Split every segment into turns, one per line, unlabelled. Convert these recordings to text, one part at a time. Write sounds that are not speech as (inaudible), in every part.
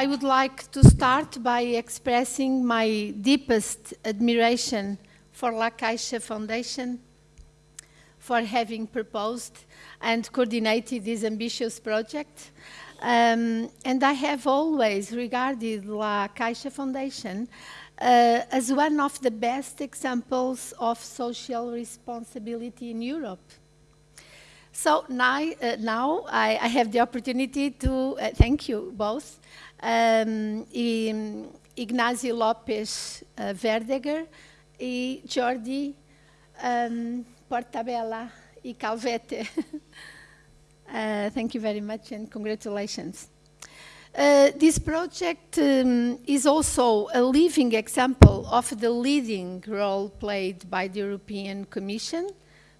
I would like to start by expressing my deepest admiration for La Caixa Foundation for having proposed and coordinated this ambitious project. Um, and I have always regarded La Caixa Foundation uh, as one of the best examples of social responsibility in Europe. So now, uh, now I, I, have the opportunity to uh, thank you both, um, Ignacio Lopes uh, Verdeguer e Jordi um, Portabella e Calvete. (laughs) Uh, thank you very much and congratulations. Uh, this project um, is also a living example of the leading role played by the European Commission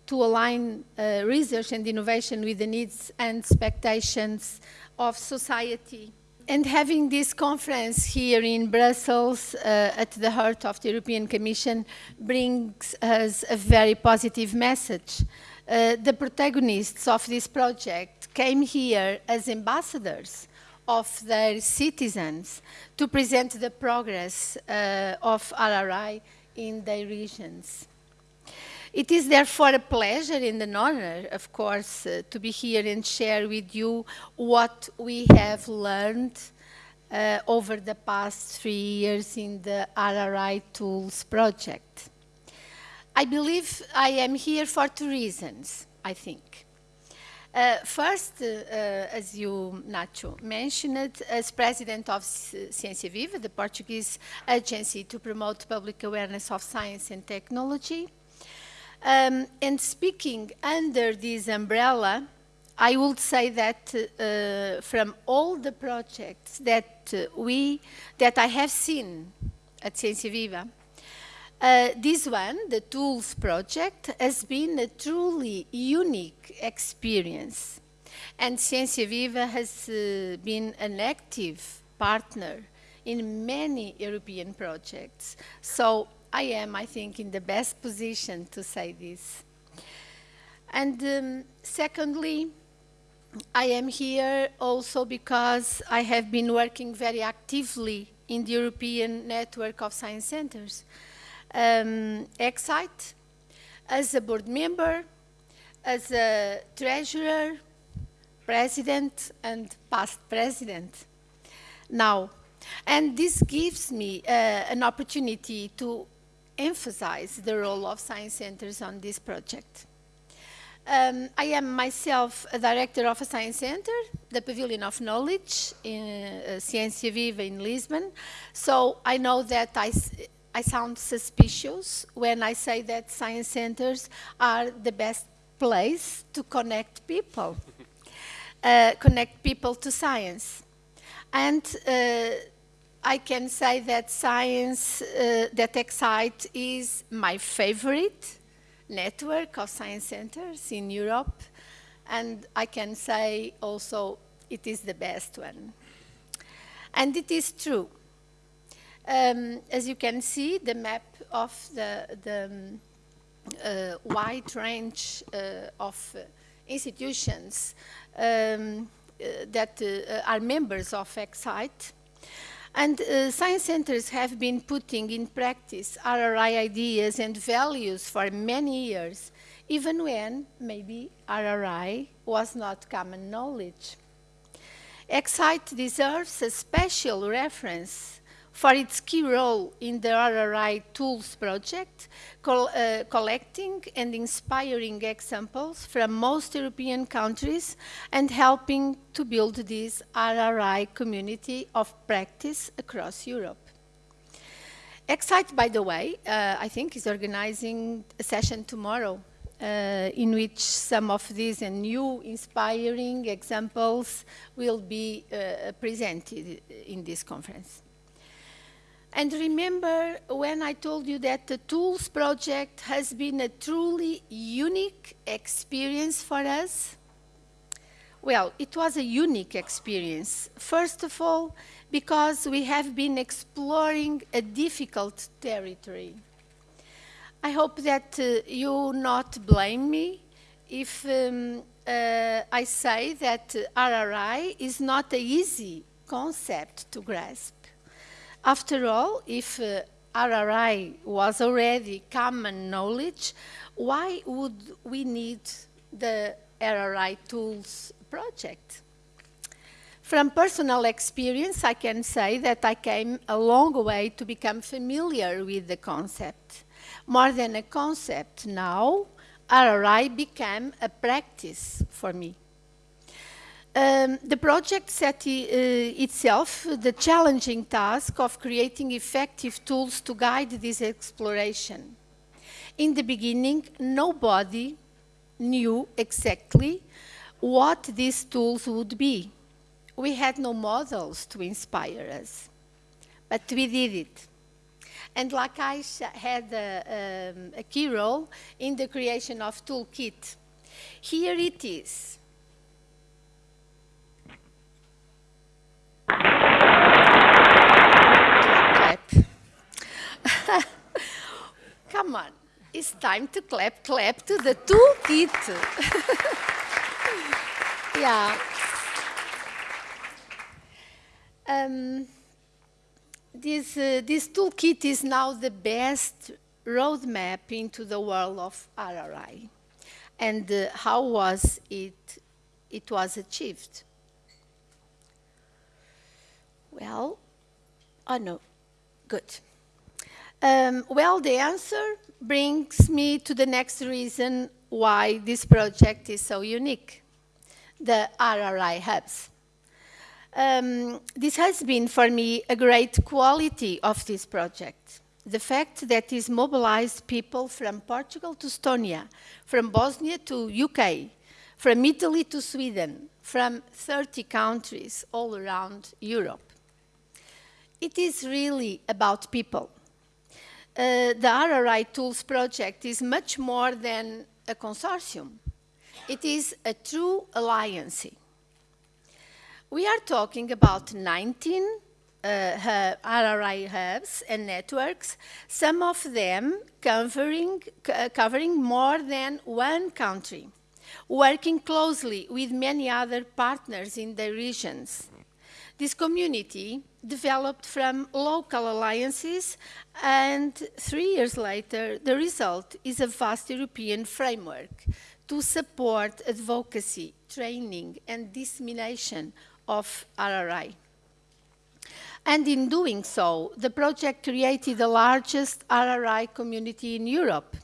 to align uh, research and innovation with the needs and expectations of society. And having this conference here in Brussels uh, at the heart of the European Commission brings us a very positive message. Uh, the protagonists of this project came here as ambassadors of their citizens to present the progress uh, of RRI in their regions. It is therefore a pleasure and an honor, of course, uh, to be here and share with you what we have learned uh, over the past three years in the RRI Tools project. I believe I am here for two reasons, I think. Uh, first, uh, uh, as you, Nacho, mentioned, as president of Ciência Viva, the Portuguese agency to promote public awareness of science and technology, um, and speaking under this umbrella, I would say that uh, from all the projects that uh, we, that I have seen at Ciência Viva, uh, this one, the Tools project, has been a truly unique experience. And Ciência Viva has uh, been an active partner in many European projects. So I am, I think, in the best position to say this. And um, secondly, I am here also because I have been working very actively in the European Network of Science Centers. Um, Ecsite, as a board member, as a treasurer, president, and past president. Now, and this gives me uh, an opportunity to emphasize the role of science centers on this project. Um, I am myself a director of a science center, the Pavilion of Knowledge in uh, Ciência Viva in Lisbon. So I know that I, I sound suspicious when I say that science centers are the best place to connect people, (laughs) uh, connect people to science. And uh, I can say that science, uh, that Ecsite is my favorite network of science centers in Europe. And I can say also it is the best one. And it is true. Um, as you can see, the map of the, the um, uh, wide range uh, of uh, institutions um, uh, that uh, are members of Ecsite and uh, science centers have been putting in practice RRI ideas and values for many years, even when maybe RRI was not common knowledge. Ecsite deserves a special reference for its key role in the RRI Tools project, col uh, collecting and inspiring examples from most European countries and helping to build this RRI community of practice across Europe. Ecsite, by the way, uh, I think is organizing a session tomorrow uh, in which some of these and new inspiring examples will be uh, presented in this conference. And remember when I told you that the Tools project has been a truly unique experience for us? Well, it was a unique experience. First of all, because we have been exploring a difficult territory. I hope that uh, you not blame me if um, uh, I say that RRI is not an easy concept to grasp. After all, if uh, RRI was already common knowledge, why would we need the RRI Tools project? From personal experience, I can say that I came a long way to become familiar with the concept. More than a concept now, RRI became a practice for me. Um, the project set uh, itself the challenging task of creating effective tools to guide this exploration. In the beginning, nobody knew exactly what these tools would be. We had no models to inspire us, but we did it. And La Caixa had a, um, a key role in the creation of Toolkit. Here it is. (laughs) Come on, it's time to clap, clap to the toolkit. (laughs) yeah. Um, this, uh, this toolkit is now the best roadmap into the world of RRI. And uh, how was it, it was achieved? Well, oh no, good. Um, well, the answer brings me to the next reason why this project is so unique, the RRI hubs. Um, this has been for me a great quality of this project. The fact that it mobilized people from Portugal to Estonia, from Bosnia to UK, from Italy to Sweden, from 30 countries all around Europe. It is really about people uh, the RRI Tools project is much more than a consortium. It is a true alliance. We are talking about 19 uh, RRI hubs and networks, some of them covering, uh, covering more than one country, working closely with many other partners in the regions. This community developed from local alliances and three years later the result is a vast European framework to support advocacy, training and dissemination of RRI. And in doing so, the project created the largest RRI community in Europe.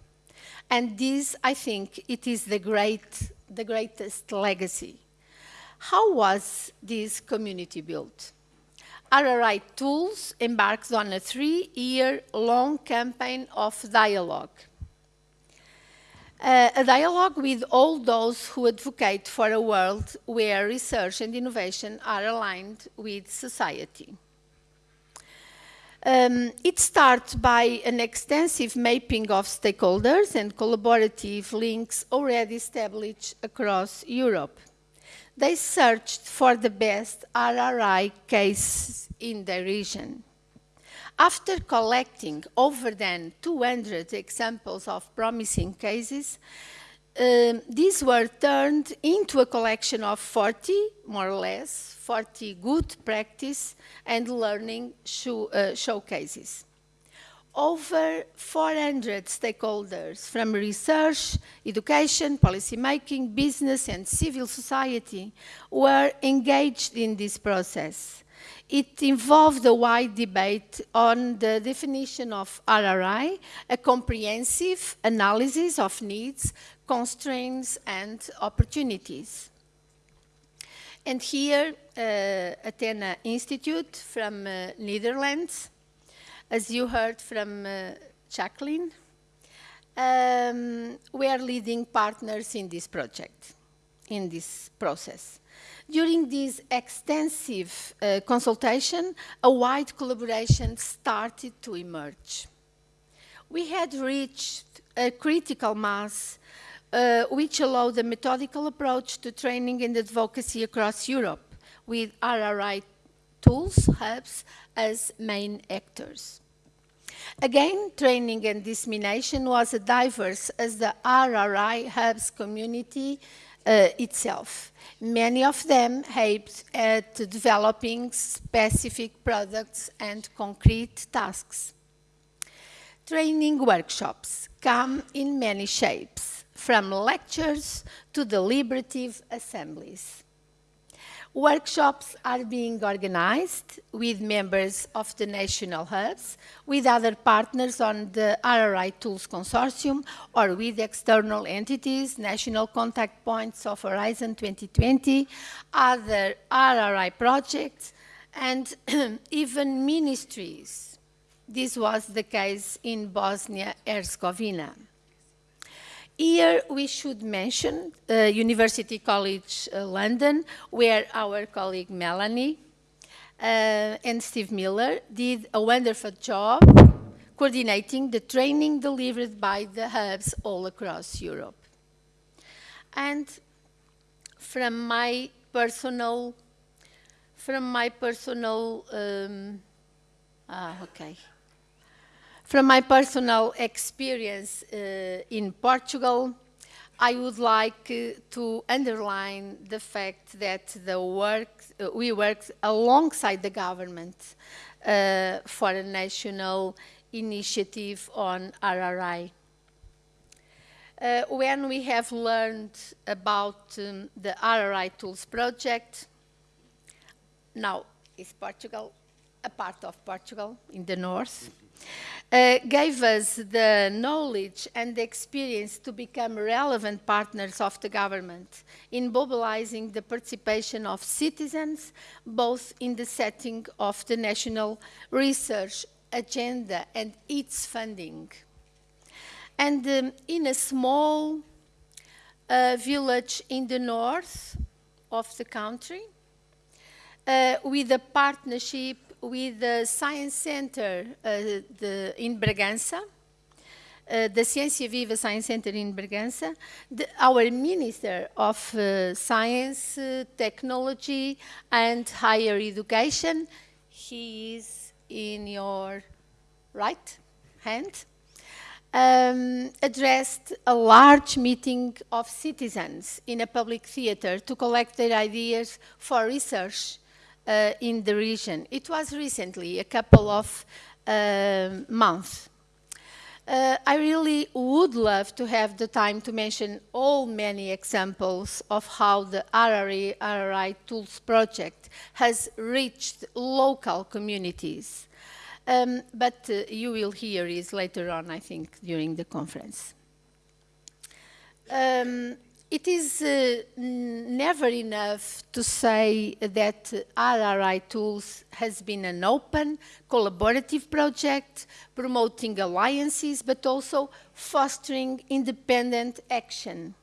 And this, I think, it is the, great, the greatest legacy. How was this community built? RRI Tools embarks on a three-year-long campaign of dialogue. Uh, a dialogue with all those who advocate for a world where research and innovation are aligned with society. Um, it starts by an extensive mapping of stakeholders and collaborative links already established across Europe. They searched for the best RRI cases in the region. After collecting over than 200 examples of promising cases, um, these were turned into a collection of 40, more or less, 40 good practice and learning show, uh, showcases over 400 stakeholders from research, education, policymaking, business and civil society were engaged in this process. It involved a wide debate on the definition of RRI, a comprehensive analysis of needs, constraints and opportunities. And here, uh, Athena Institute from uh, Netherlands as you heard from uh, Jacqueline, um, we are leading partners in this project, in this process. During this extensive uh, consultation, a wide collaboration started to emerge. We had reached a critical mass uh, which allowed a methodical approach to training and advocacy across Europe with RRI tools, hubs, as main actors. Again, training and dissemination was as diverse as the RRI Hubs community uh, itself. Many of them aimed at developing specific products and concrete tasks. Training workshops come in many shapes, from lectures to deliberative assemblies. Workshops are being organized with members of the national hubs, with other partners on the RRI Tools Consortium, or with external entities, national contact points of Horizon 2020, other RRI projects, and (clears throat) even ministries. This was the case in Bosnia-Herzegovina. Here we should mention uh, University College uh, London, where our colleague Melanie uh, and Steve Miller did a wonderful job coordinating the training delivered by the hubs all across Europe. And from my personal, from my personal, um, ah, okay. From my personal experience uh, in Portugal, I would like uh, to underline the fact that the work, uh, we worked alongside the government uh, for a national initiative on RRI. Uh, when we have learned about um, the RRI Tools project, now is Portugal a part of Portugal in the north, uh, gave us the knowledge and the experience to become relevant partners of the government in mobilizing the participation of citizens, both in the setting of the national research agenda and its funding. And um, in a small uh, village in the north of the country, uh, with a partnership with the Science Center uh, the, in Bragança, uh, the Ciência Viva Science Center in Bragança, the, our Minister of uh, Science, uh, Technology and Higher Education, he is in your right hand, um, addressed a large meeting of citizens in a public theater to collect their ideas for research in the region. It was recently, a couple of uh, months. Uh, I really would love to have the time to mention all many examples of how the RRI, RRI Tools project has reached local communities. Um, but uh, you will hear it later on, I think, during the conference. Um, it is uh, never enough to say that RRI Tools has been an open, collaborative project, promoting alliances, but also fostering independent action.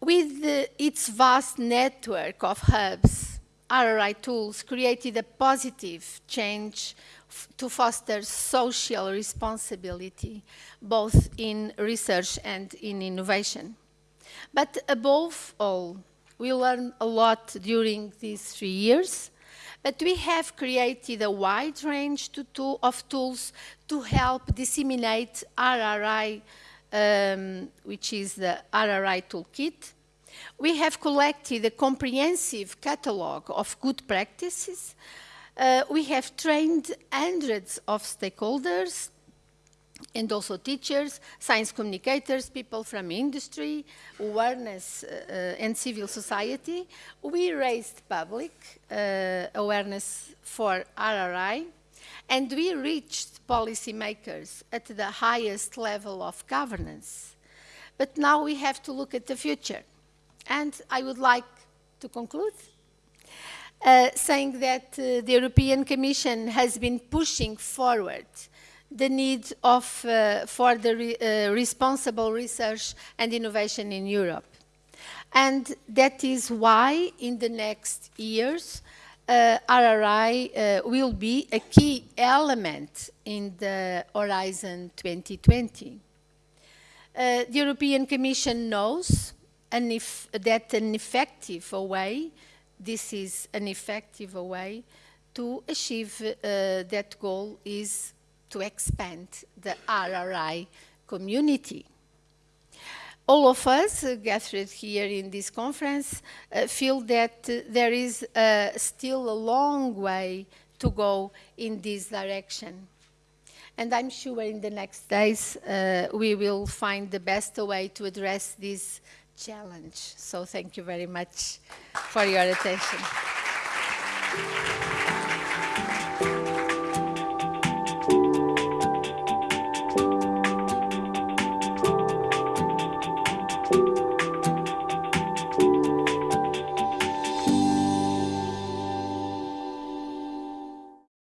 With its vast network of hubs, RRI Tools created a positive change to foster social responsibility, both in research and in innovation. But above all, we learned a lot during these three years, but we have created a wide range to, to, of tools to help disseminate RRI, um, which is the RRI Toolkit. We have collected a comprehensive catalogue of good practices. Uh, we have trained hundreds of stakeholders and also teachers, science communicators, people from industry, awareness uh, uh, and civil society. We raised public uh, awareness for RRI and we reached policymakers at the highest level of governance. But now we have to look at the future. And I would like to conclude uh, saying that uh, the European Commission has been pushing forward the need of, uh, for the re, uh, responsible research and innovation in Europe. And that is why in the next years, uh, RRI uh, will be a key element in the Horizon 2020. Uh, the European Commission knows an that an effective way, this is an effective way to achieve uh, that goal is to expand the RRI community. all of us uh, gathered here in this conference uh, feel that uh, there is uh, still a long way to go in this direction. And I'm sure in the next days uh, we will find the best way to address this challenge. So thank you very much for your attention.